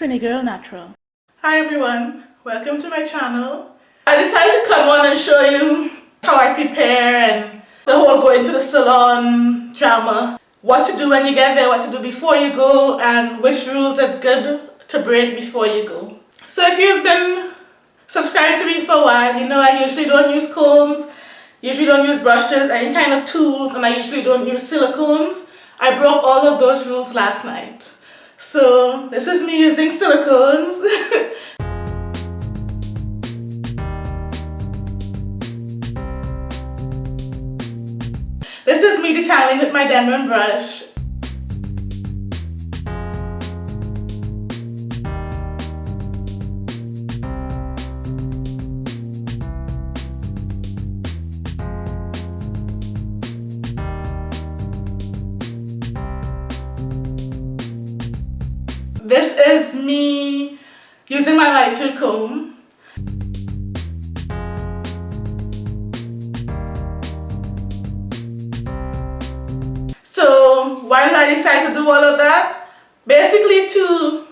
Trini Girl Natural. Hi everyone, welcome to my channel. I decided to come on and show you how I prepare and the whole going to the salon drama. What to do when you get there, what to do before you go and which rules is good to break before you go. So if you've been subscribed to me for a while, you know I usually don't use combs, usually don't use brushes, any kind of tools and I usually don't use silicones. I broke all of those rules last night. So this is me using silicones. this is me detailing with my Denman brush. This is me using my light tooth comb. So why did I decide to do all of that? Basically to,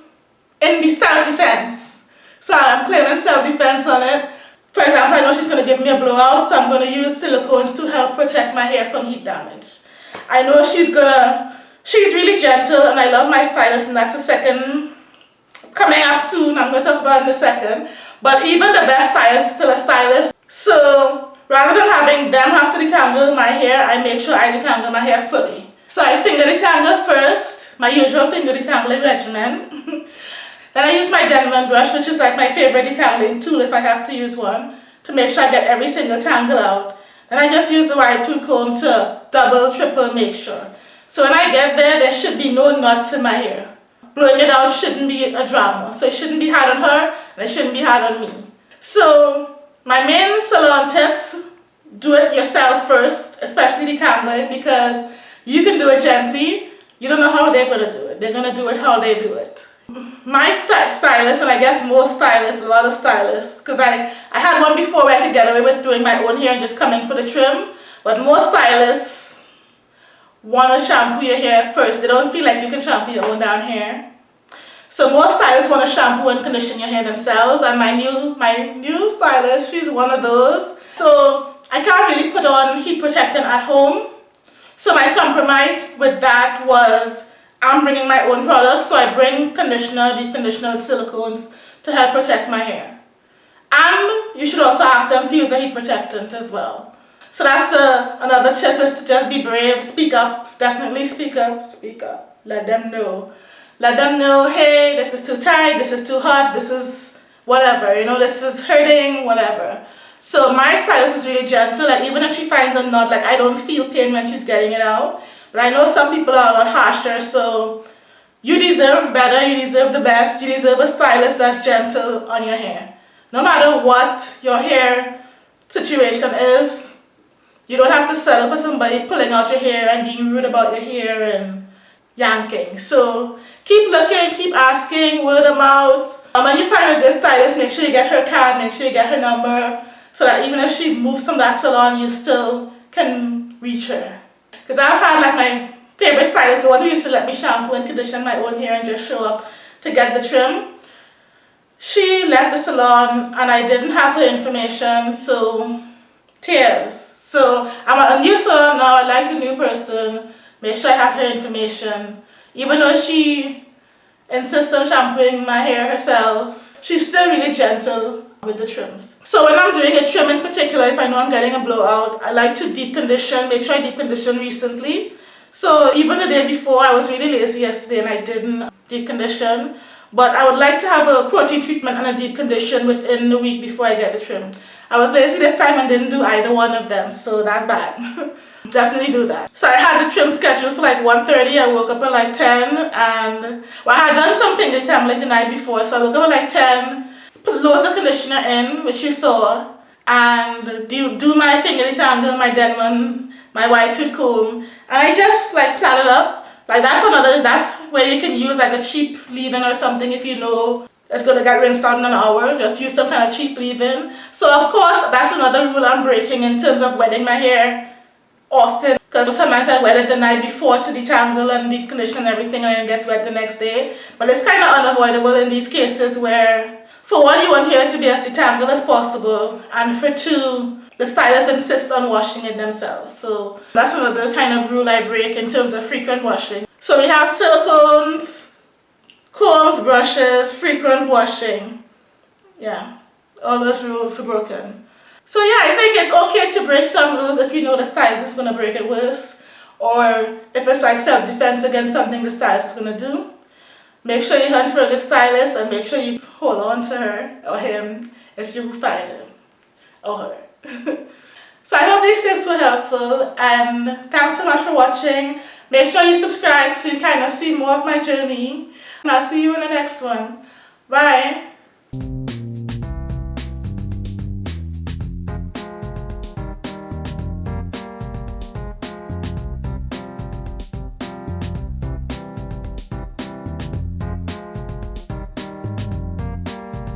in the self-defense. So I'm claiming self-defense on it. For example, I know she's going to give me a blowout, so I'm going to use silicones to help protect my hair from heat damage. I know she's going to She's really gentle and I love my stylist and that's the second coming up soon. I'm going to talk about in a second. But even the best stylist is still a stylist. So rather than having them have to detangle my hair, I make sure I detangle my hair fully. So I finger detangle first, my usual finger detangling regimen. then I use my Denman brush, which is like my favorite detangling tool if I have to use one, to make sure I get every single tangle out. Then I just use the wide tooth comb to double, triple make sure. So when I get there, there should be no knots in my hair. Blowing it out shouldn't be a drama. So it shouldn't be hard on her, and it shouldn't be hard on me. So my main salon tips, do it yourself first, especially the detangling, because you can do it gently. You don't know how they're going to do it. They're going to do it how they do it. My stylist, and I guess most stylists, a lot of stylists, because I, I had one before where I could get away with doing my own hair and just coming for the trim, but most stylists want to shampoo your hair first. They don't feel like you can shampoo your own down hair. So most stylists want to shampoo and condition your hair themselves and my new my new stylist, she's one of those. So I can't really put on heat protectant at home. So my compromise with that was I'm bringing my own products. So I bring conditioner, deep conditioner with silicones to help protect my hair. And you should also ask them to use a heat protectant as well. So that's the another tip is to just be brave, speak up, definitely speak up, speak up, let them know. Let them know, hey, this is too tight, this is too hot, this is whatever, you know, this is hurting, whatever. So my stylist is really gentle, like even if she finds a knot, like I don't feel pain when she's getting it out. But I know some people are a lot harsher, so you deserve better, you deserve the best, you deserve a stylist that's gentle on your hair. No matter what your hair situation is, you don't have to settle for somebody pulling out your hair and being rude about your hair and yanking. So keep looking, keep asking, word of mouth. Um, when you find a good stylist, make sure you get her card, make sure you get her number, so that even if she moves from that salon, you still can reach her. Because I've had like my favorite stylist, the one who used to let me shampoo and condition my own hair and just show up to get the trim. She left the salon and I didn't have her information, so tears. So I'm a new son now, I like the new person, make sure I have her information. Even though she insists on shampooing my hair herself, she's still really gentle with the trims. So when I'm doing a trim in particular, if I know I'm getting a blowout, I like to deep condition, make sure I deep condition recently. So even the day before, I was really lazy yesterday and I didn't deep condition. But I would like to have a protein treatment and a deep condition within the week before I get the trim. I was lazy this time and didn't do either one of them, so that's bad. Definitely do that. So I had the trim scheduled for like 1.30, I woke up at like 10 and, well I had done something the time like the night before, so I woke up at like 10, put loads of conditioner in, which you saw, and do, do my finger detangle, my Denman, my wide tooth comb, and I just like plan it up. Like that's another, that's where you can use like a cheap leave-in or something if you know it's going to get rinsed out in an hour. Just use some kind of cheap leave-in. So of course, that's another rule I'm breaking in terms of wetting my hair often. Because sometimes I wet it the night before to detangle and decondition everything and then it gets wet the next day. But it's kind of unavoidable in these cases where for one, you want your hair to be as detangled as possible and for two, the stylist insists on washing it themselves. So that's another kind of rule I break in terms of frequent washing. So we have silicones, combs, brushes, frequent washing. Yeah, all those rules are broken. So yeah, I think it's okay to break some rules if you know the stylist is going to break it worse. Or if it's like self-defense against something the stylist is going to do. Make sure you hunt for a good stylist and make sure you hold on to her or him if you find him or her. so I hope these tips were helpful and thanks so much for watching. Make sure you subscribe to kind of see more of my journey and I'll see you in the next one. Bye!